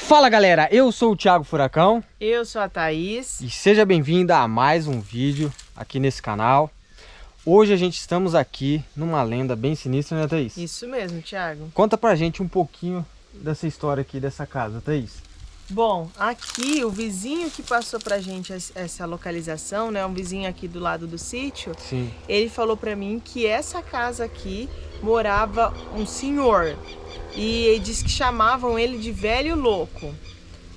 Fala galera, eu sou o Thiago Furacão. Eu sou a Thaís. E seja bem-vinda a mais um vídeo aqui nesse canal. Hoje a gente estamos aqui numa lenda bem sinistra, né Thaís? Isso mesmo, Thiago. Conta pra gente um pouquinho dessa história aqui dessa casa, Thaís. Bom, aqui o vizinho que passou pra gente essa localização, né, um vizinho aqui do lado do sítio, Sim. ele falou pra mim que essa casa aqui morava um senhor e ele disse que chamavam ele de velho louco.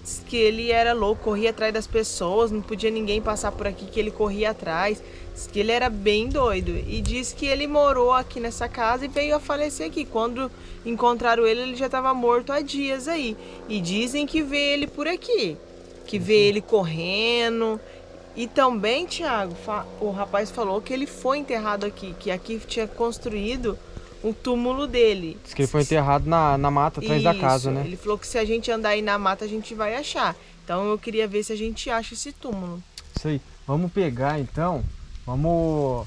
Diz que ele era louco, corria atrás das pessoas, não podia ninguém passar por aqui que ele corria atrás. Diz que ele era bem doido e diz que ele morou aqui nessa casa e veio a falecer aqui. Quando encontraram ele, ele já estava morto há dias aí. E dizem que vê ele por aqui, que vê ele correndo. E também, Tiago, o rapaz falou que ele foi enterrado aqui, que aqui tinha construído um túmulo dele. Diz que ele foi enterrado na, na mata atrás Isso, da casa, né? Ele falou que se a gente andar aí na mata, a gente vai achar. Então eu queria ver se a gente acha esse túmulo. Isso aí. Vamos pegar então, vamos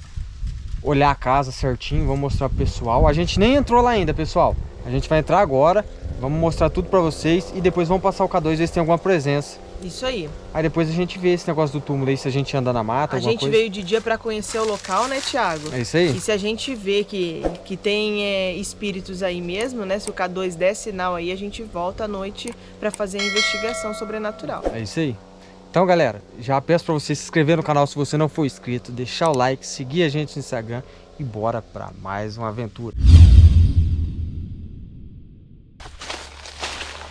olhar a casa certinho, vamos mostrar pro pessoal. A gente nem entrou lá ainda, pessoal. A gente vai entrar agora, vamos mostrar tudo pra vocês e depois vamos passar o K2 ver se tem alguma presença. Isso aí. Aí depois a gente vê esse negócio do túmulo aí, se a gente anda na mata, A gente coisa. veio de dia para conhecer o local, né, Thiago? É isso aí? E se a gente vê que, que tem é, espíritos aí mesmo, né? Se o K2 der sinal aí, a gente volta à noite para fazer a investigação sobrenatural. É isso aí. Então, galera, já peço para você se inscrever no canal se você não for inscrito, deixar o like, seguir a gente no Instagram e bora para mais uma aventura.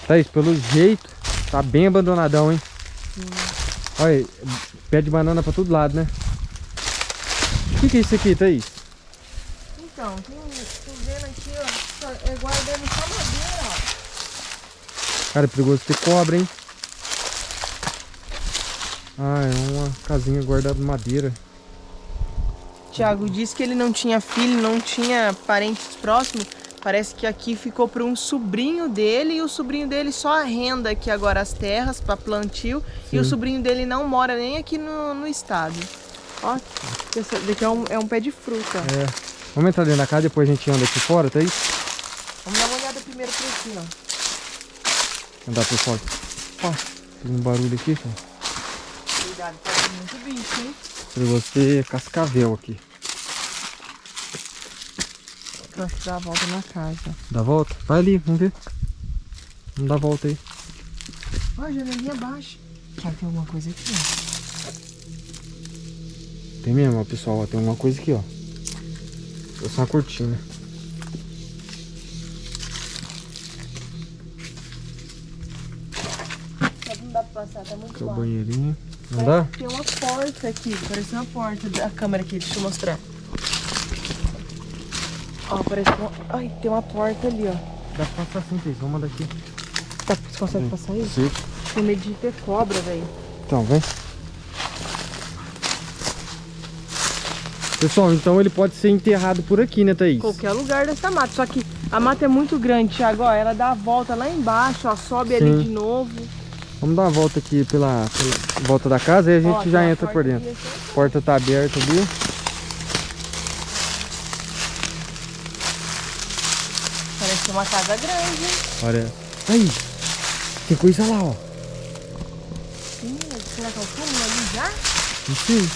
Thaís, pelo jeito, tá bem abandonadão, hein? Hum. Olha, pé de banana pra todo lado, né? O que, que é isso aqui, Thaís? Então, tem, tô vendo aqui, ó, é guardando só madeira, ó. Cara, é perigoso ter cobra, hein? Ah, é uma casinha guardada de madeira. Tiago disse que ele não tinha filho, não tinha parentes próximos, Parece que aqui ficou para um sobrinho dele e o sobrinho dele só arrenda aqui agora as terras para plantio Sim. e o sobrinho dele não mora nem aqui no, no estado. Ó, esse daqui é um, é um pé de fruta. É. Vamos entrar dentro da casa, depois a gente anda aqui fora, tá aí? Vamos dar uma olhada primeiro por aqui, ó. Andar por fora. Ó, tem um barulho aqui, cara. Cuidado, pode muito bicho, hein? Pra você cascavel aqui pra dar a volta na casa. Dá a volta? Vai ali, vamos ver. Vamos dar a volta aí. Ó, a janelinha baixa. Já tem alguma coisa aqui, ó. Tem mesmo, ó, pessoal. Ó, tem alguma coisa aqui, ó. É só uma cortina. Não dá pra passar, tá muito Aqui é o banheirinho. Não dá? Tem uma porta aqui, parece uma porta da câmera aqui, deixa eu mostrar. Ó, parece uma... Ai, tem uma porta ali, ó. Dá pra passar sim, Thaís. Vamos daqui. Tá, você consegue passar aí? Sim. Tem medo de ter cobra, velho. Então, vem. Pessoal, então ele pode ser enterrado por aqui, né, Thaís? Qualquer lugar dessa mata. Só que a mata é muito grande, Thiago. Ó, ela dá a volta lá embaixo, ó. Sobe Sim. ali de novo. Vamos dar uma volta aqui pela, pela volta da casa e a gente ó, já entra por dentro. A porta tá aberta ali. Parece uma casa grande. Olha. Aí. Tem coisa lá, ó. Ih, será que é o túmulo ali já? Não sei.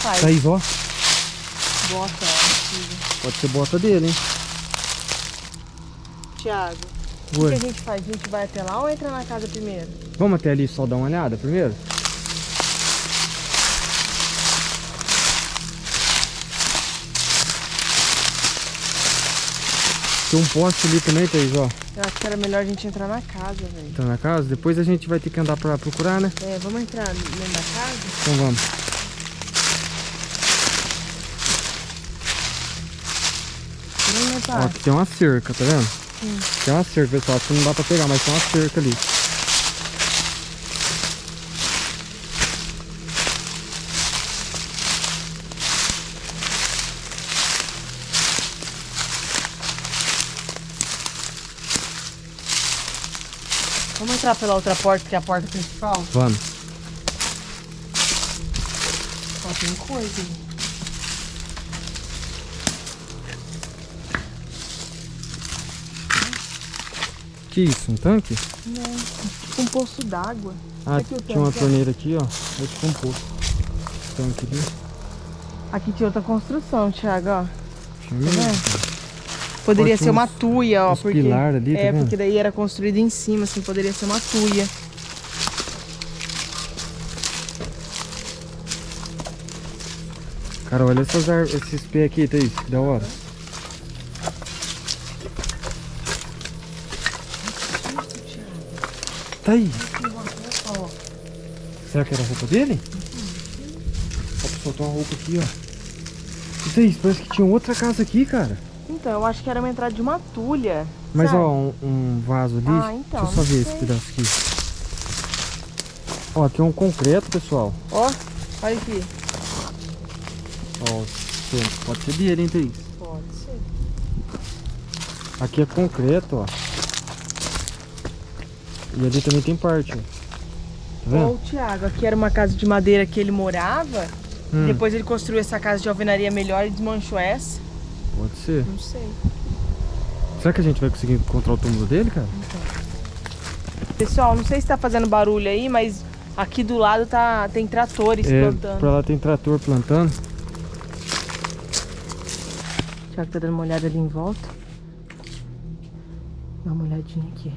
Faz? Tá aí, ó. Bota, ó. Pode ser bota dele, hein? Tiago, o que a gente faz? A gente vai até lá ou entra na casa primeiro? Vamos até ali só dar uma olhada primeiro? Tem um poste ali também, Thaís, ó. Eu acho que era melhor a gente entrar na casa, velho. Entrar na casa? Depois a gente vai ter que andar pra procurar, né? É, vamos entrar dentro da casa? Então vamos. Ó, aqui tem uma cerca, tá vendo? Sim. Tem uma cerca, pessoal. Acho que não dá pra pegar, mas tem uma cerca ali. entrar pela outra porta, que é a porta principal? Vamos. Só tem coisa. Que isso, um tanque? Não, tipo um poço d'água. Ah, é tinha tanque? uma torneira aqui, ó. É tipo um poço. Tanque ali. Aqui tinha outra construção, Thiago, ó. Tinha tá Poderia ser uma tuia, ó. porque, pilar ali, tá É, vendo? porque daí era construído em cima, assim, poderia ser uma tuia. Cara, olha essas esses pés aqui, Thaís, que da hora. Tá aí. Será que era a roupa dele? Ó, pra soltar uma roupa aqui, ó. E Thaís, parece que tinha outra casa aqui, cara. Então, eu acho que era uma entrada de uma tulha. Mas sabe? ó, um, um vaso ali. Ah, então, Deixa eu só ver não esse sei. pedaço aqui. Ó, aqui é um concreto, pessoal. Ó, olha aqui. Ó, tem- pode ser dele, hein, Thaís? Pode ser. Aqui é concreto, ó. E ali também tem parte, ó. Tá o Thiago, aqui era uma casa de madeira que ele morava. Hum, Depois ele construiu essa casa de alvenaria melhor e desmanchou essa. Pode ser. Não sei. Será que a gente vai conseguir encontrar o túmulo dele, cara? Pessoal, não sei se tá fazendo barulho aí, mas aqui do lado tá, tem tratores É, plantando. pra lá tem trator plantando. O Thiago tá dando uma olhada ali em volta. Dá uma olhadinha aqui.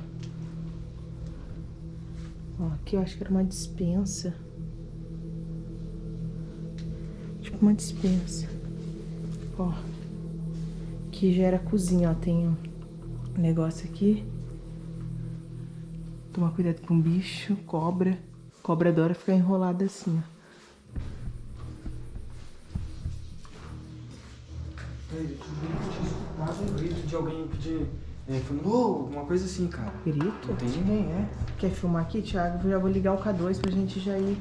Ó, aqui eu acho que era uma dispensa. Tipo uma dispensa. Ó. Aqui já era cozinha, ó. Tem um negócio aqui. Tomar cuidado com bicho, cobra. Cobra adora ficar enrolada assim, ó. grito de alguém pedir. É, falando, coisa assim, cara. Grito? Não tem ninguém, é? Quer filmar aqui, Thiago? Eu já vou ligar o K2 pra gente já ir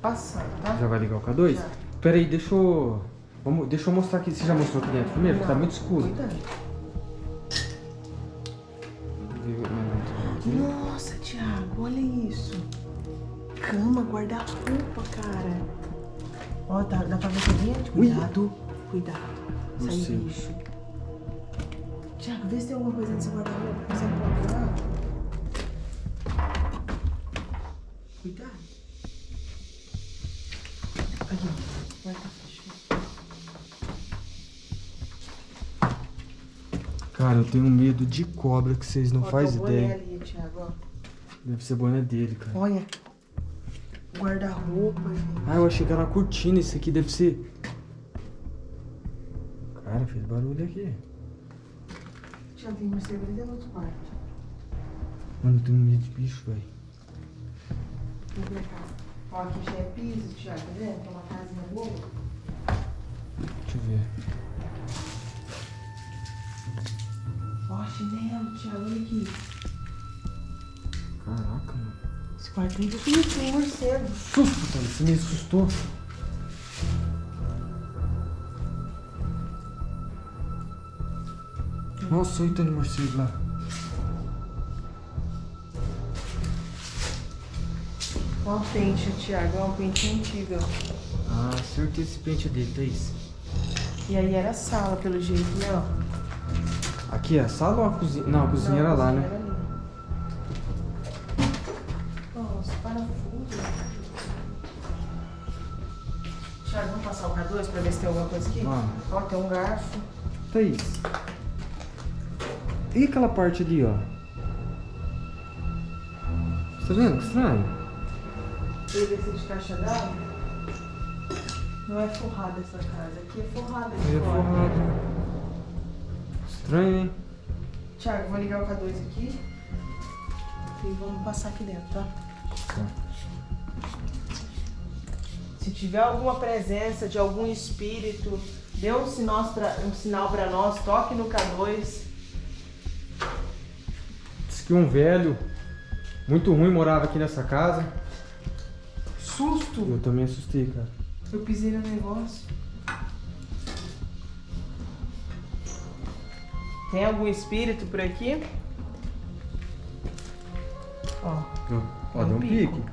passando, tá? Já vai ligar o K2? Já. Pera aí, deixa eu. Vamos, deixa eu mostrar aqui. Você já mostrou aqui dentro primeiro? Tá Não, muito escuro. Cuidado. Nossa, Thiago, olha isso. Cama, guarda-roupa, cara. Ó, tá, dá pra ver dentro? Ui. Cuidado, cuidado. Sai sei. bicho. Thiago, vê se tem alguma coisa nesse guarda-roupa. Consegue procurar? Cuidado. Aqui, ó. Guarda fechado. Cara, eu tenho medo de cobra que vocês não fazem ideia. ali, Thiago. Deve ser boné dele, cara. Olha. Guarda-roupa, gente. Ah, eu achei que era uma cortina. Isso aqui deve ser. Cara, fez barulho aqui. Tiago, tem ali dentro do outro quarto. Mano, eu tenho medo de bicho, velho. Ó, aqui já é piso, Thiago, tá vendo? Tem uma casinha boa. Deixa eu ver. Ó, chinelo, Thiago, olha aqui. Caraca, mano. Esse quarto aí Ih, tem morcego. Susto, cara. Você me assustou. Nossa, olha o tanto morcego lá. Ó, o pente, Thiago, ó, um pente antigo. ó. Ah, acertei esse pente dele, Thaís. E aí era a sala, pelo jeito, né, ó. Aqui é a sala ou a cozinha? Não, a cozinha era lá, né? Nossa, parafuso. Thiago, vamos passar o K2 pra ver se tem alguma coisa aqui? Vamos. Ó, tem um garfo. Thaís. E aquela parte ali, ó? Tá vendo? Que estranho. PVC de caixa d'água. Não é forrada essa casa, aqui é forrada Aí é fora. Estranho, hein? Thiago, vou ligar o K2 aqui. E vamos passar aqui dentro, tá? Tá. Se tiver alguma presença de algum espírito, dê um sinal um sinal pra nós, toque no K2. Diz que um velho muito ruim morava aqui nessa casa. Susto! Eu também assustei, cara. Eu pisei no negócio. Tem algum espírito por aqui? Ó, Ó, É um deu um pico. pique.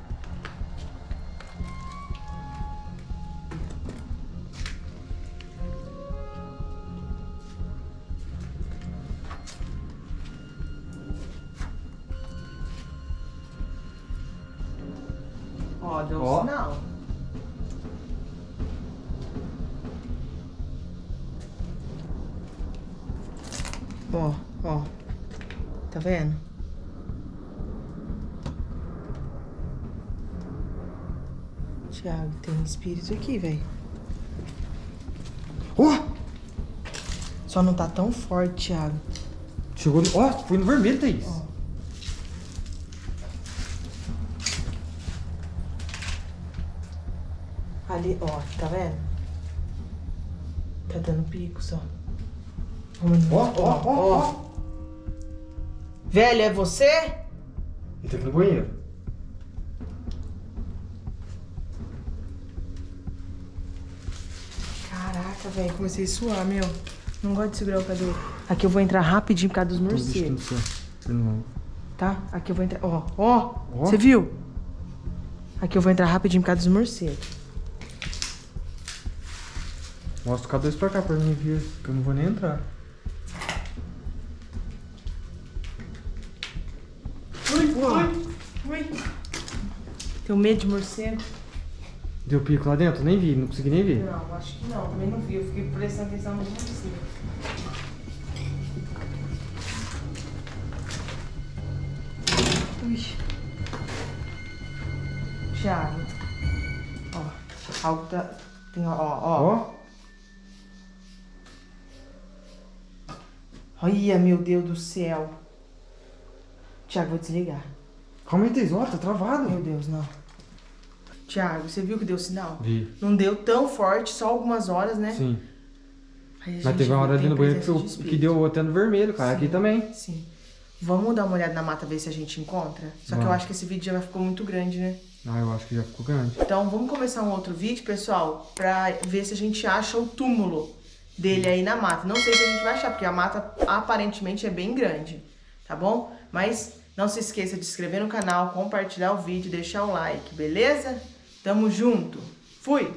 Ó, ó. Tá vendo? Tiago, tem um espírito aqui, velho. Ó, Só não tá tão forte, Thiago. chegou no... Ó, foi no vermelho, Thaís. Ó. Ali, ó, tá vendo? Tá dando pico só. Ó, ó, ó, ó. Velho, é você? Ele tá aqui no banheiro. Caraca, velho, comecei a suar, meu. Não gosto de segurar o cabelo. Aqui eu vou entrar rapidinho por causa dos morcegos, tá? Aqui eu vou entrar. Ó, ó, Ó. você viu? Aqui eu vou entrar rapidinho por causa dos morcegos. Mostra o K2 pra cá pra mim ver, que eu não vou nem entrar. Ui. Tenho medo de morcego? Deu pico lá dentro? Nem vi, não consegui nem ver. Não, acho que não. Também não vi. Eu fiquei prestando atenção no morcego. Ui. Thiago. Ó. Algo tá. Tem, ó, ó. ó. Ó, Olha, meu Deus do céu. Thiago, vou desligar. calma aí, Thaís, ó, tá travado. Meu Deus, não. Thiago, você viu que deu sinal? Vi, Não deu tão forte, só algumas horas, né? sim. Mas teve uma hora ali no banheiro que, eu- de que deu até no vermelho, cara. Aqui Sim. também. Sim. Vamos dar uma olhada na mata, ver se a gente encontra? Só que eu Vamos. acho que esse vídeo já ficou muito grande, né? Ah, eu acho que já ficou grande. Então vamos começar um outro vídeo, pessoal, pra ver se a gente acha o túmulo dele aí na mata. Não sei se a gente vai achar, porque a mata aparentemente é bem grande, tá bom? Mas não se esqueça de inscrever no canal, compartilhar o vídeo, deixar o like, beleza? Tamo junto. Fui!